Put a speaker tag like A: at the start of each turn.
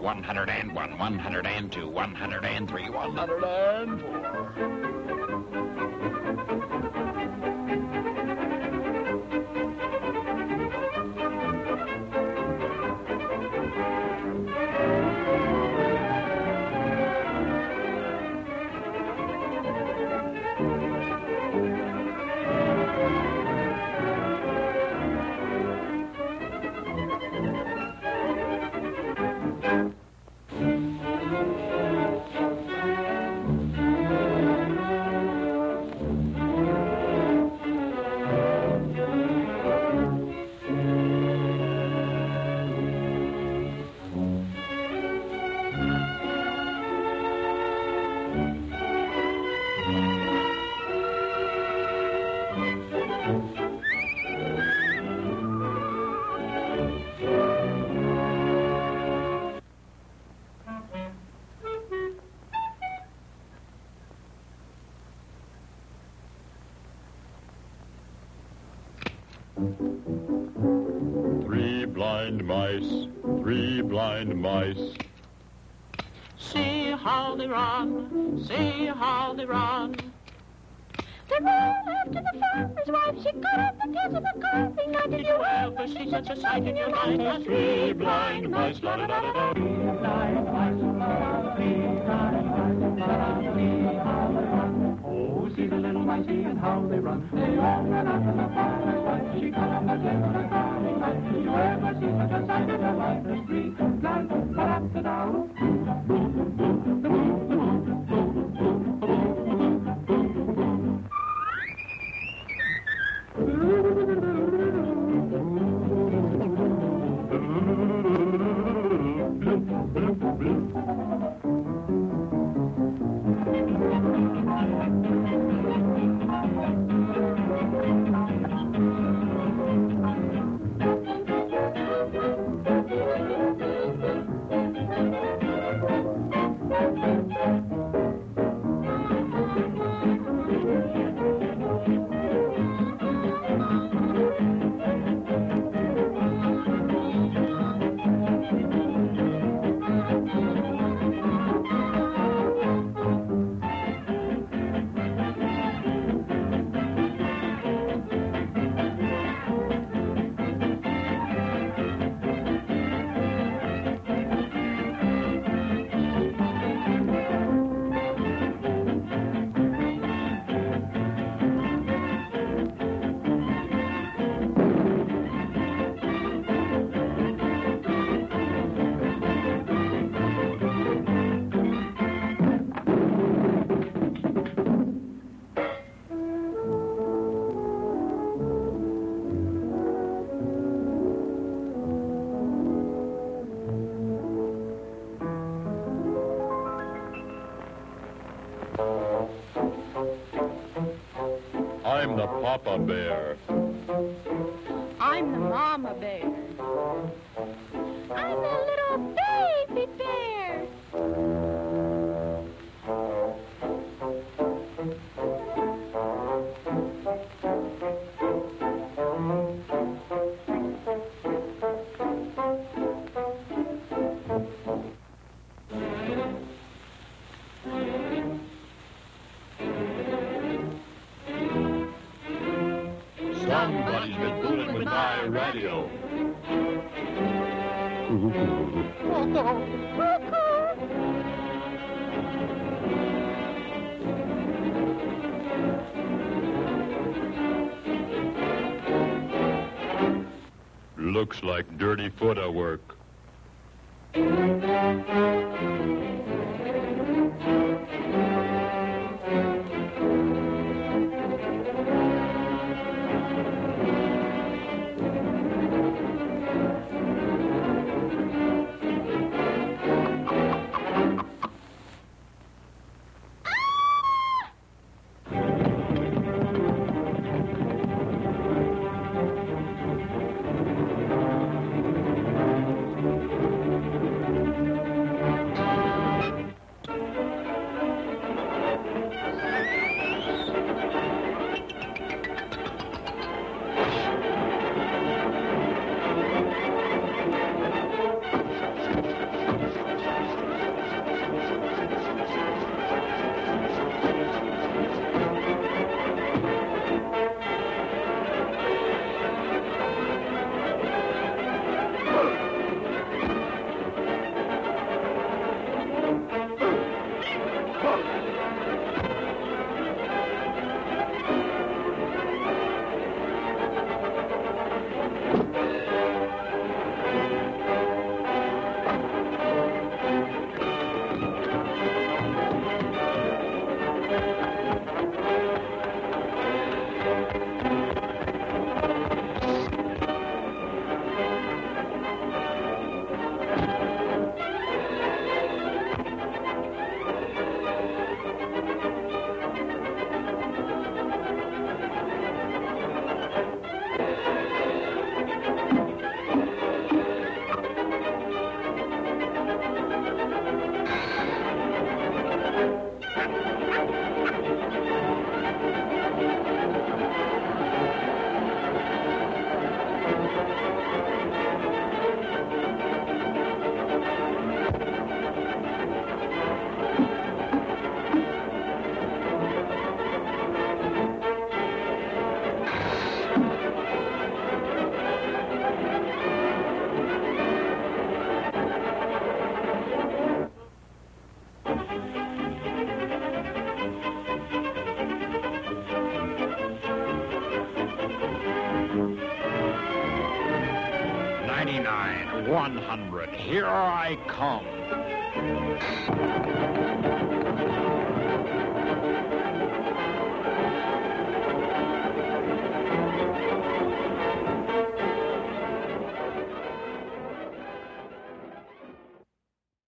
A: 101, 102, 103,
B: 104. Blind mice, three blind mice.
C: See how they run, see how they run.
D: They ran after the farmer's wife. She got up the tails of a carving knife.
C: Did you ever see such a sight in your life as three blind mice? La da da da da.
E: Oh, see the little mice and how they run. They all ran after the farmer's wife. She cut off the tail of the a ever see such
B: I'm the Papa Bear.
D: I'm the mama bear.
B: Somebody's been fooling with my radio. Looks like dirty footwork.
A: 100. Here I come.